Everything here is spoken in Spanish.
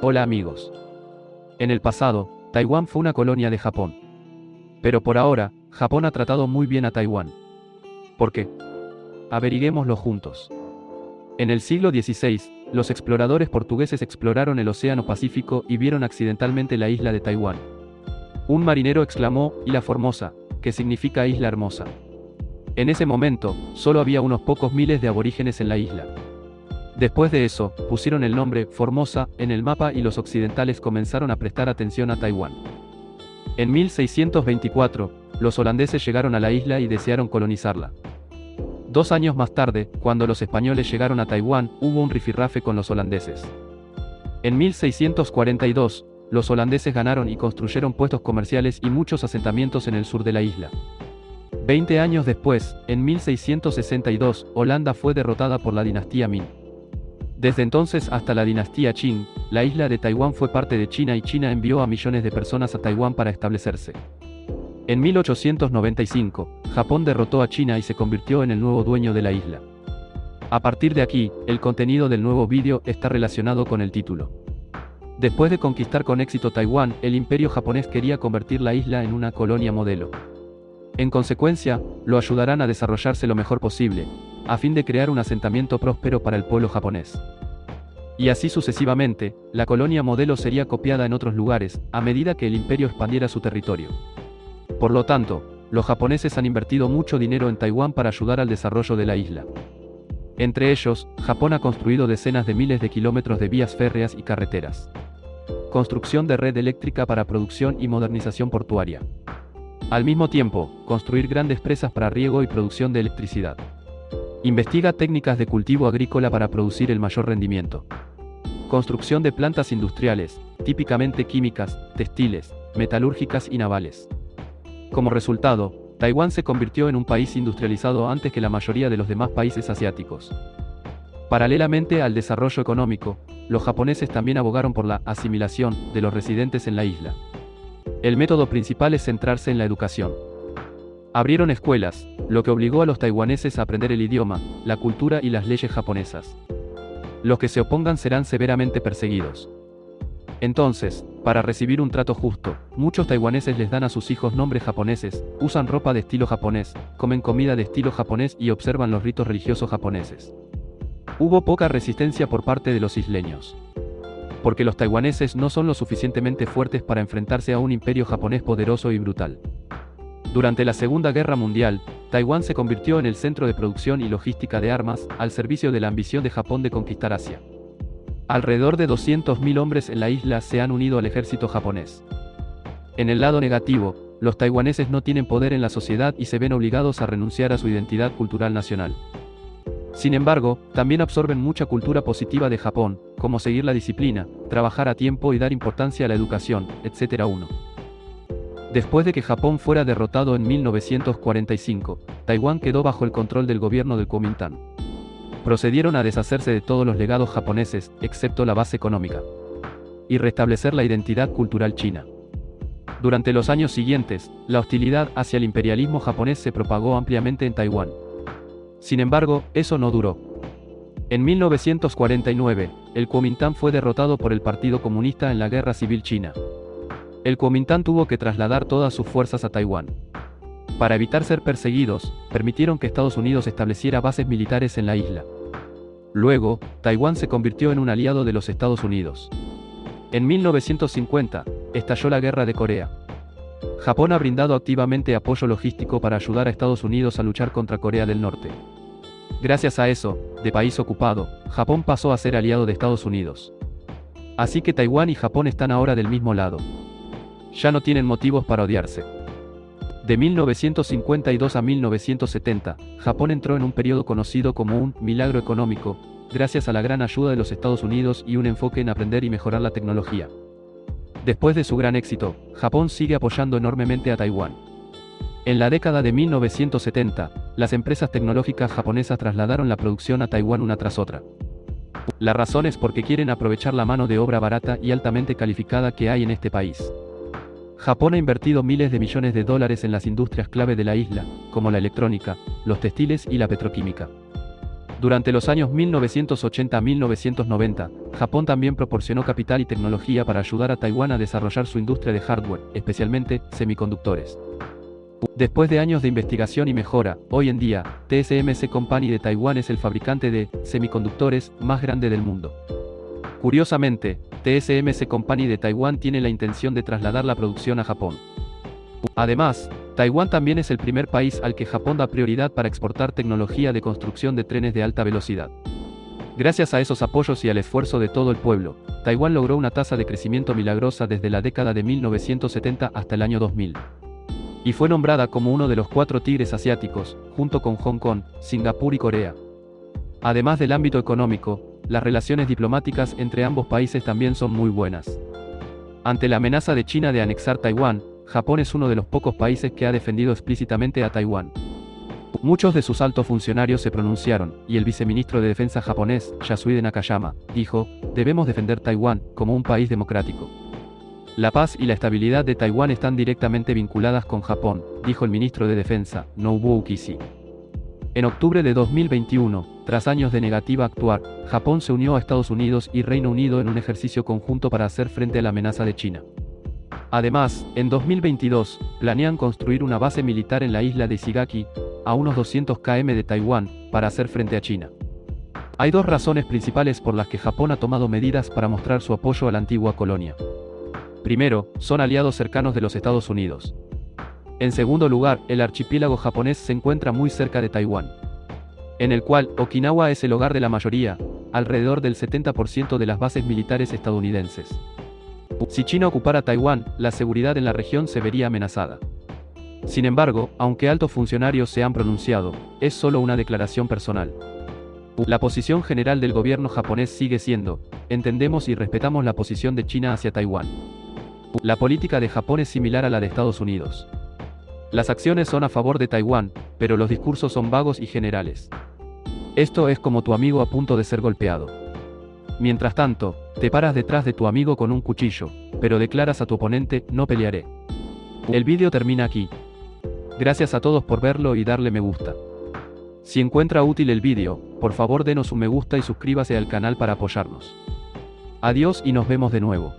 Hola amigos. En el pasado, Taiwán fue una colonia de Japón. Pero por ahora, Japón ha tratado muy bien a Taiwán. ¿Por qué? Averiguémoslo juntos. En el siglo XVI, los exploradores portugueses exploraron el Océano Pacífico y vieron accidentalmente la isla de Taiwán. Un marinero exclamó, Isla Formosa, que significa isla hermosa. En ese momento, solo había unos pocos miles de aborígenes en la isla. Después de eso, pusieron el nombre Formosa en el mapa y los occidentales comenzaron a prestar atención a Taiwán. En 1624, los holandeses llegaron a la isla y desearon colonizarla. Dos años más tarde, cuando los españoles llegaron a Taiwán, hubo un rifirrafe con los holandeses. En 1642, los holandeses ganaron y construyeron puestos comerciales y muchos asentamientos en el sur de la isla. Veinte años después, en 1662, Holanda fue derrotada por la dinastía Ming. Desde entonces hasta la dinastía Qing, la isla de Taiwán fue parte de China y China envió a millones de personas a Taiwán para establecerse. En 1895, Japón derrotó a China y se convirtió en el nuevo dueño de la isla. A partir de aquí, el contenido del nuevo vídeo está relacionado con el título. Después de conquistar con éxito Taiwán, el imperio japonés quería convertir la isla en una colonia modelo. En consecuencia, lo ayudarán a desarrollarse lo mejor posible, a fin de crear un asentamiento próspero para el pueblo japonés. Y así sucesivamente, la colonia modelo sería copiada en otros lugares, a medida que el imperio expandiera su territorio. Por lo tanto, los japoneses han invertido mucho dinero en Taiwán para ayudar al desarrollo de la isla. Entre ellos, Japón ha construido decenas de miles de kilómetros de vías férreas y carreteras. Construcción de red eléctrica para producción y modernización portuaria. Al mismo tiempo, construir grandes presas para riego y producción de electricidad. Investiga técnicas de cultivo agrícola para producir el mayor rendimiento. Construcción de plantas industriales, típicamente químicas, textiles, metalúrgicas y navales. Como resultado, Taiwán se convirtió en un país industrializado antes que la mayoría de los demás países asiáticos. Paralelamente al desarrollo económico, los japoneses también abogaron por la asimilación de los residentes en la isla. El método principal es centrarse en la educación. Abrieron escuelas, lo que obligó a los taiwaneses a aprender el idioma, la cultura y las leyes japonesas. Los que se opongan serán severamente perseguidos. Entonces, para recibir un trato justo, muchos taiwaneses les dan a sus hijos nombres japoneses, usan ropa de estilo japonés, comen comida de estilo japonés y observan los ritos religiosos japoneses. Hubo poca resistencia por parte de los isleños. Porque los taiwaneses no son lo suficientemente fuertes para enfrentarse a un imperio japonés poderoso y brutal. Durante la Segunda Guerra Mundial, Taiwán se convirtió en el centro de producción y logística de armas, al servicio de la ambición de Japón de conquistar Asia. Alrededor de 200.000 hombres en la isla se han unido al ejército japonés. En el lado negativo, los taiwaneses no tienen poder en la sociedad y se ven obligados a renunciar a su identidad cultural nacional. Sin embargo, también absorben mucha cultura positiva de Japón, como seguir la disciplina, trabajar a tiempo y dar importancia a la educación, etc. 1. Después de que Japón fuera derrotado en 1945, Taiwán quedó bajo el control del gobierno del Kuomintang. Procedieron a deshacerse de todos los legados japoneses, excepto la base económica, y restablecer la identidad cultural china. Durante los años siguientes, la hostilidad hacia el imperialismo japonés se propagó ampliamente en Taiwán. Sin embargo, eso no duró. En 1949, el Kuomintang fue derrotado por el Partido Comunista en la Guerra Civil China. El Kuomintang tuvo que trasladar todas sus fuerzas a Taiwán. Para evitar ser perseguidos, permitieron que Estados Unidos estableciera bases militares en la isla. Luego, Taiwán se convirtió en un aliado de los Estados Unidos. En 1950, estalló la Guerra de Corea. Japón ha brindado activamente apoyo logístico para ayudar a Estados Unidos a luchar contra Corea del Norte. Gracias a eso, de país ocupado, Japón pasó a ser aliado de Estados Unidos. Así que Taiwán y Japón están ahora del mismo lado ya no tienen motivos para odiarse. De 1952 a 1970, Japón entró en un periodo conocido como un milagro económico, gracias a la gran ayuda de los Estados Unidos y un enfoque en aprender y mejorar la tecnología. Después de su gran éxito, Japón sigue apoyando enormemente a Taiwán. En la década de 1970, las empresas tecnológicas japonesas trasladaron la producción a Taiwán una tras otra. La razón es porque quieren aprovechar la mano de obra barata y altamente calificada que hay en este país. Japón ha invertido miles de millones de dólares en las industrias clave de la isla, como la electrónica, los textiles y la petroquímica. Durante los años 1980-1990, Japón también proporcionó capital y tecnología para ayudar a Taiwán a desarrollar su industria de hardware, especialmente semiconductores. Después de años de investigación y mejora, hoy en día, TSMC Company de Taiwán es el fabricante de semiconductores más grande del mundo. Curiosamente, TSMC Company de Taiwán tiene la intención de trasladar la producción a Japón. Además, Taiwán también es el primer país al que Japón da prioridad para exportar tecnología de construcción de trenes de alta velocidad. Gracias a esos apoyos y al esfuerzo de todo el pueblo, Taiwán logró una tasa de crecimiento milagrosa desde la década de 1970 hasta el año 2000. Y fue nombrada como uno de los cuatro tigres asiáticos, junto con Hong Kong, Singapur y Corea. Además del ámbito económico, las relaciones diplomáticas entre ambos países también son muy buenas. Ante la amenaza de China de anexar Taiwán, Japón es uno de los pocos países que ha defendido explícitamente a Taiwán. Muchos de sus altos funcionarios se pronunciaron, y el viceministro de Defensa japonés, Yasuhide Nakayama, dijo, debemos defender Taiwán como un país democrático. La paz y la estabilidad de Taiwán están directamente vinculadas con Japón, dijo el ministro de Defensa, Nobuo Kishi. En octubre de 2021, tras años de negativa actuar, Japón se unió a Estados Unidos y Reino Unido en un ejercicio conjunto para hacer frente a la amenaza de China. Además, en 2022, planean construir una base militar en la isla de Ishigaki, a unos 200 km de Taiwán, para hacer frente a China. Hay dos razones principales por las que Japón ha tomado medidas para mostrar su apoyo a la antigua colonia. Primero, son aliados cercanos de los Estados Unidos. En segundo lugar, el archipiélago japonés se encuentra muy cerca de Taiwán, en el cual Okinawa es el hogar de la mayoría, alrededor del 70% de las bases militares estadounidenses. Si China ocupara Taiwán, la seguridad en la región se vería amenazada. Sin embargo, aunque altos funcionarios se han pronunciado, es solo una declaración personal. La posición general del gobierno japonés sigue siendo, entendemos y respetamos la posición de China hacia Taiwán. La política de Japón es similar a la de Estados Unidos. Las acciones son a favor de Taiwán, pero los discursos son vagos y generales. Esto es como tu amigo a punto de ser golpeado. Mientras tanto, te paras detrás de tu amigo con un cuchillo, pero declaras a tu oponente, no pelearé. El vídeo termina aquí. Gracias a todos por verlo y darle me gusta. Si encuentra útil el vídeo, por favor denos un me gusta y suscríbase al canal para apoyarnos. Adiós y nos vemos de nuevo.